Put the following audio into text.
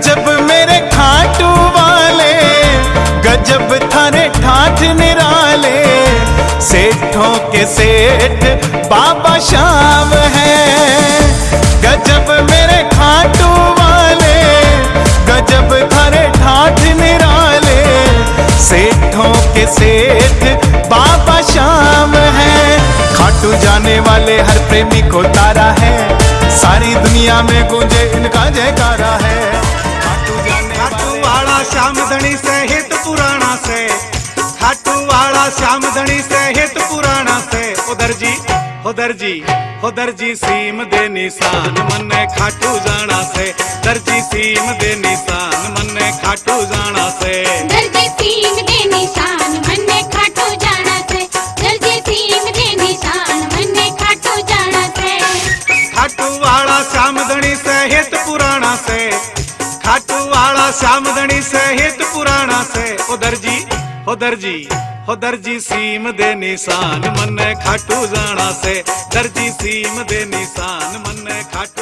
गजब मेरे खाटू वाले, गजब थारे ठाठ निराले। सेठों के सेठ बाबा श्याम है। गजब मेरे खाटू वाले, गजब थारे ठाठ निराले। सेठों के सेठ बाबा श्याम है। खाटू जाने वाले हर प्रेमी को तारा है। सारी दुनिया में गूंजे इनका वाला श्याम धनी से। हित पुराना से खाटू वाला श्याम धनी से। हित पुराना से उधर जी उधर जी उधर जी सीम दे निशान मन खाटू जाना से। दर्जी सीम दे निशान मन खाटू जाना से। दर्जी सीम दे निशान मन खाटू जाना से। दर्जी सीम दे निशान मन खाटू जाना से। खाटू वाला श्याम धनी से। हित पुराना से ओ दर्जी हो दर्जी हो दर्जी सीम दे निशान, मन खाटू जाना से। दर्जी सीम दे निशान, मन खाटू